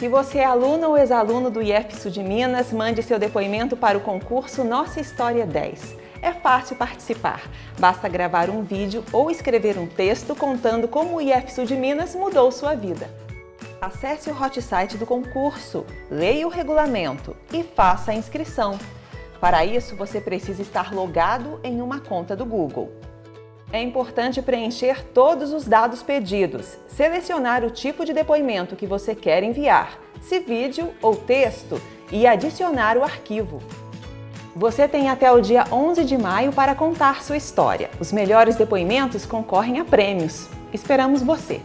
Se você é aluno ou ex-aluno do IEF de Minas, mande seu depoimento para o concurso Nossa História 10. É fácil participar. Basta gravar um vídeo ou escrever um texto contando como o IEF de Minas mudou sua vida. Acesse o hot site do concurso, leia o regulamento e faça a inscrição. Para isso, você precisa estar logado em uma conta do Google. É importante preencher todos os dados pedidos, selecionar o tipo de depoimento que você quer enviar, se vídeo ou texto, e adicionar o arquivo. Você tem até o dia 11 de maio para contar sua história. Os melhores depoimentos concorrem a prêmios. Esperamos você!